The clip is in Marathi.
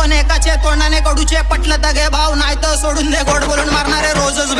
पण एकाचे तोंडाने कडूचे पटलं तर घे भाव नाही तर सोडून दे गोड बोलून मारणारे रोजच